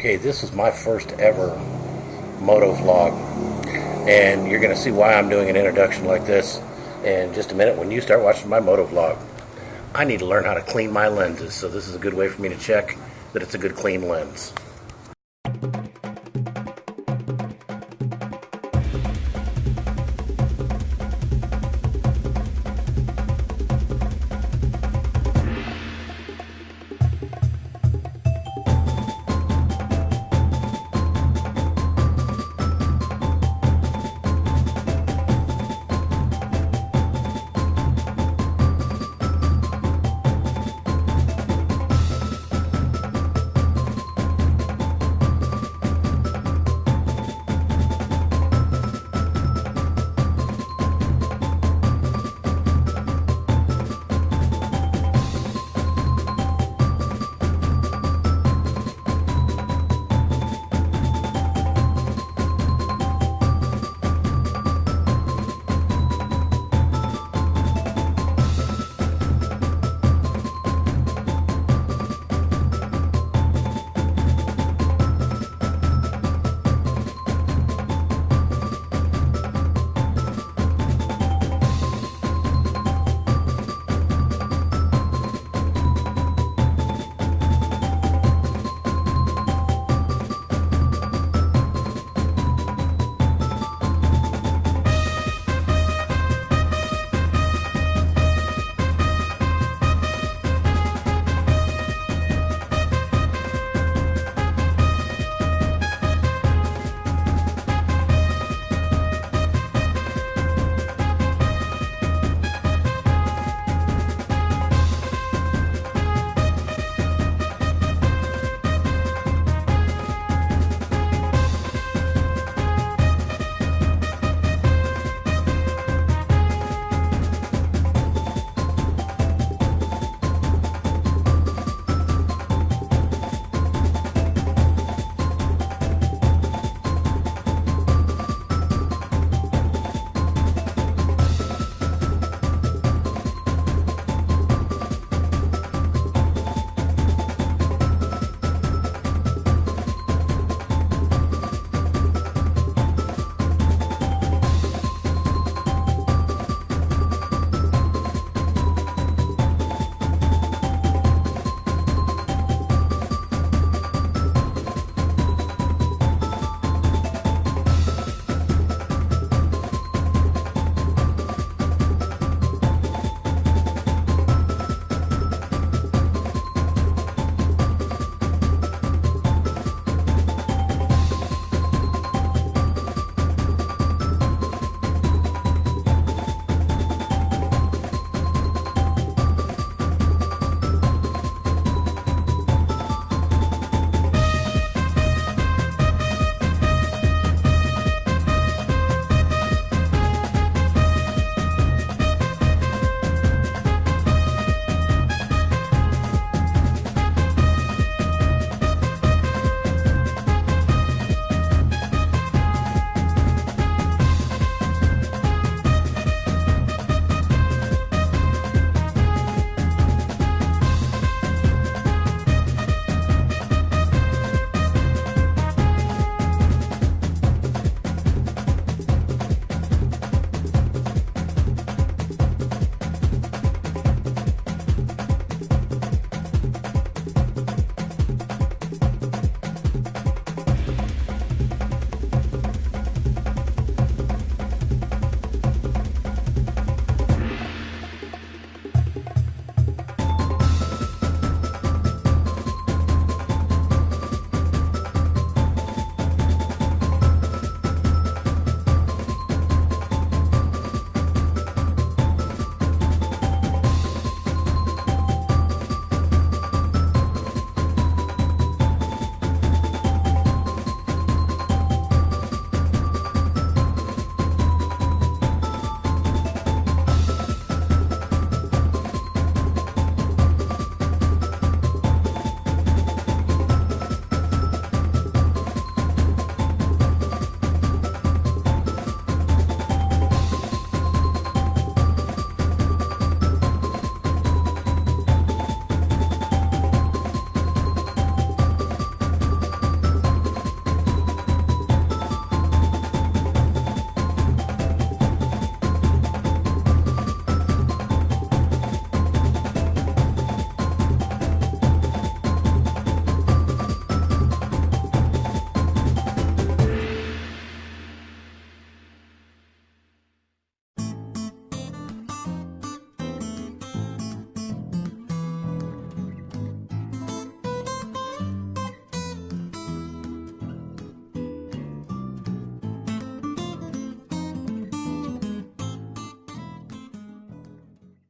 Okay, this is my first ever moto vlog, and you're going to see why I'm doing an introduction like this in just a minute when you start watching my moto vlog. I need to learn how to clean my lenses, so this is a good way for me to check that it's a good clean lens.